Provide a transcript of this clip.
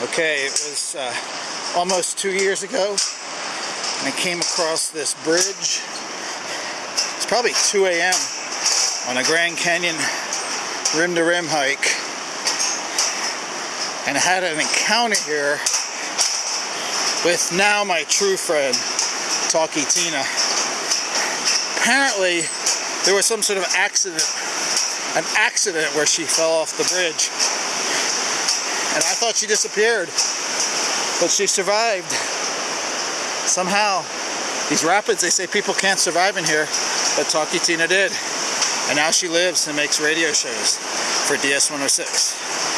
Okay, it was uh, almost two years ago, and I came across this bridge. It's probably 2 a.m. on a Grand Canyon rim-to-rim hike, and I had an encounter here with now my true friend, Talkie Tina. Apparently, there was some sort of accident, an accident where she fell off the bridge and I thought she disappeared, but she survived. Somehow, these rapids, they say people can't survive in here, but Talkie Tina did. And now she lives and makes radio shows for DS106.